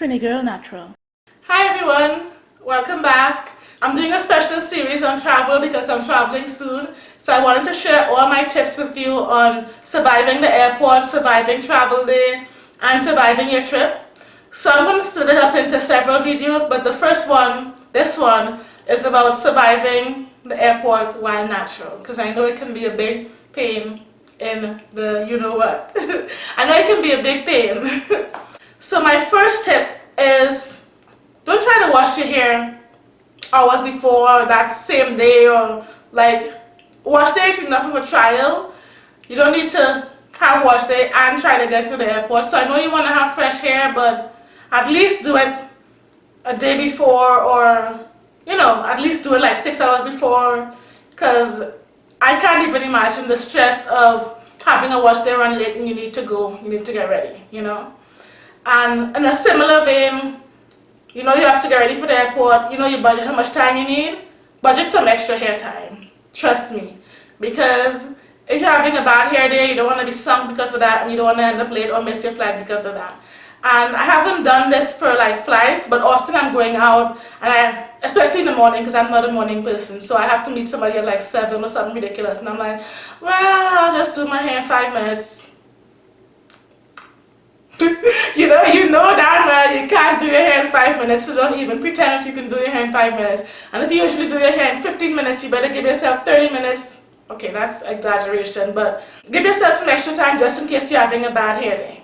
Trini Girl Natural. Hi everyone, welcome back. I'm doing a special series on travel because I'm traveling soon. So I wanted to share all my tips with you on surviving the airport, surviving travel day, and surviving your trip. So I'm going to split it up into several videos, but the first one, this one, is about surviving the airport while natural. Because I know it can be a big pain in the you know what. I know it can be a big pain. so my first tip is don't try to wash your hair hours before that same day or like wash day is enough of a trial. You don't need to have wash day and try to get to the airport. So I know you want to have fresh hair but at least do it a day before or you know at least do it like six hours before because I can't even imagine the stress of having a wash day run late and you need to go, you need to get ready, you know. And in a similar vein, you know you have to get ready for the airport, you know you budget how much time you need, budget some extra hair time, trust me. Because if you're having a bad hair day, you don't want to be sunk because of that and you don't want to end up late or miss your flight because of that. And I haven't done this for like flights, but often I'm going out, and I, especially in the morning, because I'm not a morning person, so I have to meet somebody at like 7 or something ridiculous, and I'm like, well, I'll just do my hair in 5 minutes. you know, you know that well you can't do your hair in 5 minutes, so don't even pretend that you can do your hair in 5 minutes. And if you usually do your hair in 15 minutes, you better give yourself 30 minutes. Okay, that's exaggeration, but give yourself some extra time just in case you're having a bad hair day.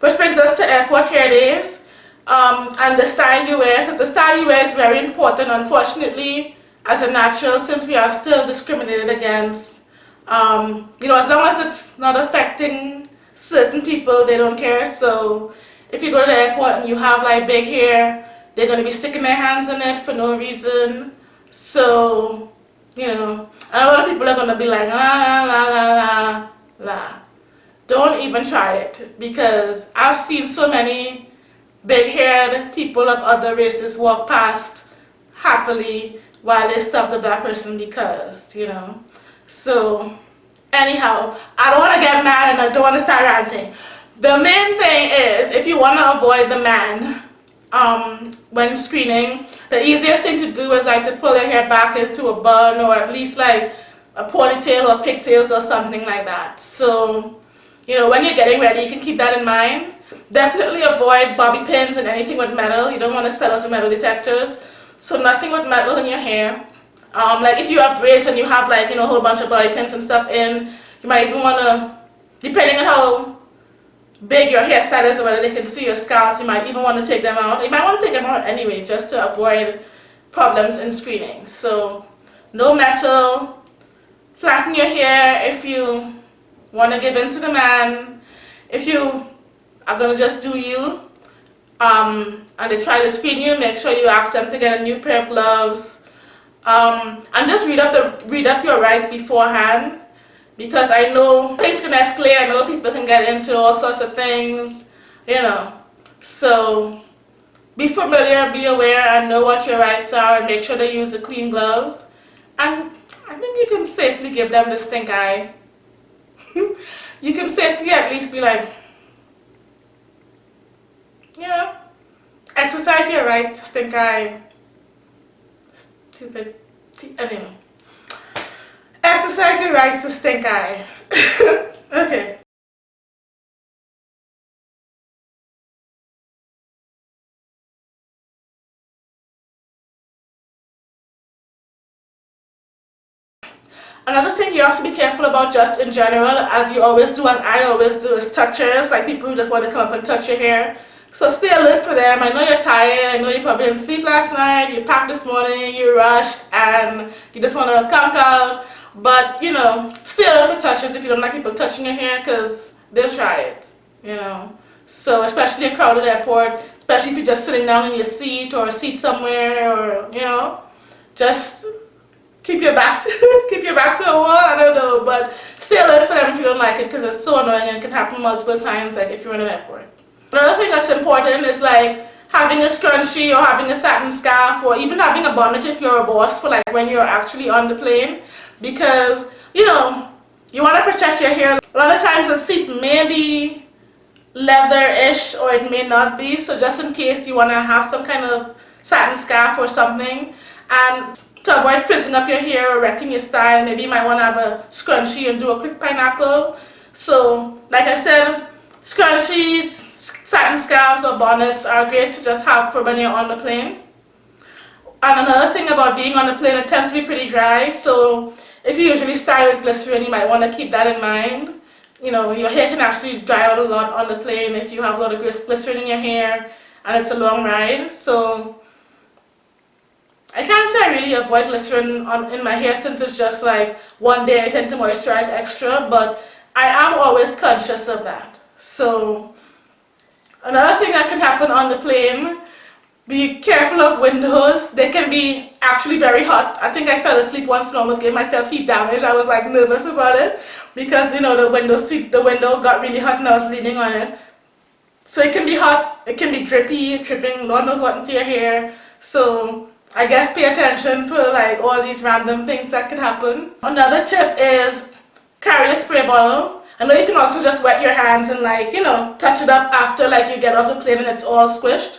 Which brings us to airport hair days um, and the style you wear because the style you wear is very important unfortunately as a natural since we are still discriminated against. Um, you know, as long as it's not affecting certain people, they don't care. So if you go to the airport and you have like big hair, they're going to be sticking their hands in it for no reason. So, you know, a lot of people are going to be like, la la la la la don't even try it because I've seen so many big-haired people of other races walk past happily while they stop the black person because, you know. So, anyhow, I don't want to get mad and I don't want to start ranting. The main thing is, if you want to avoid the man um, when screening, the easiest thing to do is like to pull your hair back into a bun or at least like a ponytail or pigtails or something like that. So, you know, when you're getting ready, you can keep that in mind. Definitely avoid bobby pins and anything with metal. You don't want to sell out to metal detectors. So nothing with metal in your hair. Um, like if you have braids and you have like, you know, a whole bunch of bobby pins and stuff in, you might even want to, depending on how big your hairstyle is or whether they can see your scalp, you might even want to take them out. You might want to take them out anyway just to avoid problems in screening. So no metal, flatten your hair if you want to give in to the man, if you are going to just do you, um, and they try to screen you, make sure you ask them to get a new pair of gloves. Um, and just read up the read up your rights beforehand because I know things can escalate. I know people can get into all sorts of things, you know. So be familiar, be aware, and know what your rights are, and make sure they use the clean gloves. And I think you can safely give them the stink eye you can safely at least be like, yeah, exercise your right to stink eye. Stupid. Anyway. Exercise your right to stink eye. okay. Another thing you have to be careful about just in general, as you always do, as I always do, is touchers, like people who just want to come up and touch your hair. So stay alert for them. I know you're tired, I know you probably didn't sleep last night, you packed this morning, you rushed, and you just want to conk out. But, you know, stay alert for touches if you don't like people touching your hair, because they'll try it, you know. So, especially in a crowded airport, especially if you're just sitting down in your seat or a seat somewhere, or, you know, just keep your back keep your back to a wall I don't know but stay alert for them if you don't like it because it's so annoying and it can happen multiple times like if you're in an airport another thing that's important is like having a scrunchie or having a satin scarf or even having a bonnet if you're a boss for like when you're actually on the plane because you know you want to protect your hair a lot of times the seat may be leather-ish or it may not be. So just in case you want to have some kind of satin scarf or something and to avoid frizzing up your hair or wrecking your style, maybe you might want to have a scrunchie and do a quick pineapple. So like I said, scarves or bonnets are great to just have for when you're on the plane. And another thing about being on the plane, it tends to be pretty dry. So if you usually style with glycerin, you might want to keep that in mind. You know, your hair can actually dry out a lot on the plane if you have a lot of glycerin in your hair and it's a long ride. So I can't say I really avoid glycerin on, in my hair since it's just like one day I tend to moisturize extra, but I am always conscious of that. So another thing that can happen on the plane be careful of windows. They can be actually very hot. I think I fell asleep once and almost gave myself heat damage. I was like nervous about it because you know the window seat, the window got really hot and I was leaning on it. So it can be hot, it can be drippy, dripping, Lord knows what into your hair. So I guess pay attention for like all these random things that could happen. Another tip is carry a spray bottle. I know you can also just wet your hands and like, you know, touch it up after like you get off the plane and it's all squished.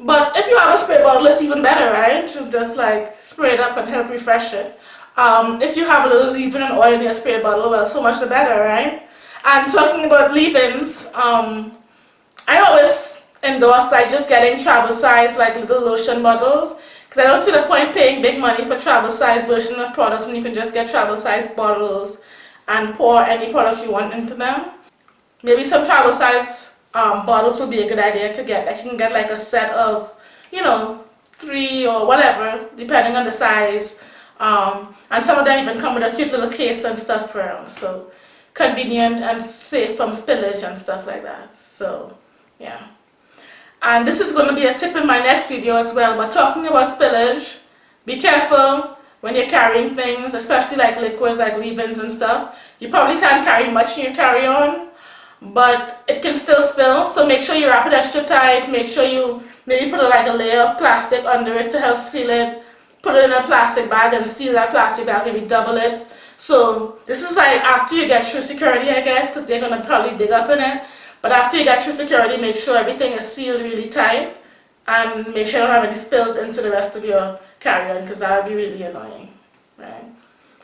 But if you have a spray bottle, it's even better, right? To just like spray it up and help refresh it. Um, if you have a little leave-in and oil in your spray bottle, well, so much the better, right? And talking about leave-ins, um, I always endorse like just getting travel size like little lotion bottles because I don't see the point paying big money for travel size version of products when you can just get travel size bottles and pour any product you want into them. Maybe some travel size um, bottles would be a good idea to get. Like you can get like a set of, you know, three or whatever, depending on the size. Um, and some of them even come with a cute little case and stuff for them. So convenient and safe from spillage and stuff like that. So yeah. And this is going to be a tip in my next video as well. But talking about spillage, be careful when you're carrying things, especially like liquids like leave-ins and stuff. You probably can't carry much in your carry-on but it can still spill. So make sure you wrap it extra tight. Make sure you maybe put a like a layer of plastic under it to help seal it. Put it in a plastic bag and seal that plastic bag maybe double it. So this is like after you get through security I guess because they're gonna probably dig up in it. But after you get through security make sure everything is sealed really tight and make sure you don't have any spills into the rest of your carry-on because that would be really annoying right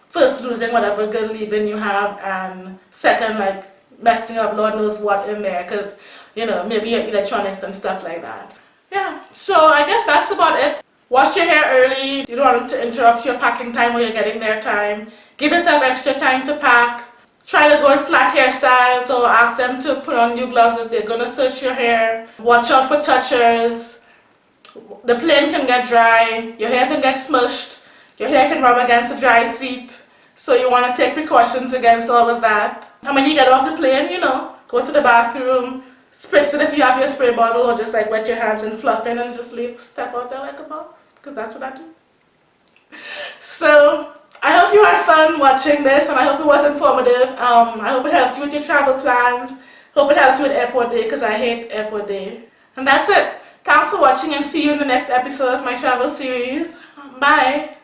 first losing whatever good leave-in you have and second like messing up Lord knows what in there because, you know, maybe your electronics and stuff like that. Yeah, so I guess that's about it. Wash your hair early. You don't want to interrupt your packing time or you're getting there time. Give yourself extra time to pack. Try to go flat hairstyles or ask them to put on new gloves if they're going to search your hair. Watch out for touchers. The plane can get dry. Your hair can get smushed. Your hair can rub against a dry seat. So you want to take precautions against all of that. And when you get off the plane, you know, go to the bathroom, spritz it if you have your spray bottle or just like wet your hands and fluff in and just leave, step out there like a boss because that's what I do. So I hope you had fun watching this and I hope it was informative. Um, I hope it helps you with your travel plans. Hope it helps you with airport day because I hate airport day. And that's it. For watching and see you in the next episode of my travel series. Bye.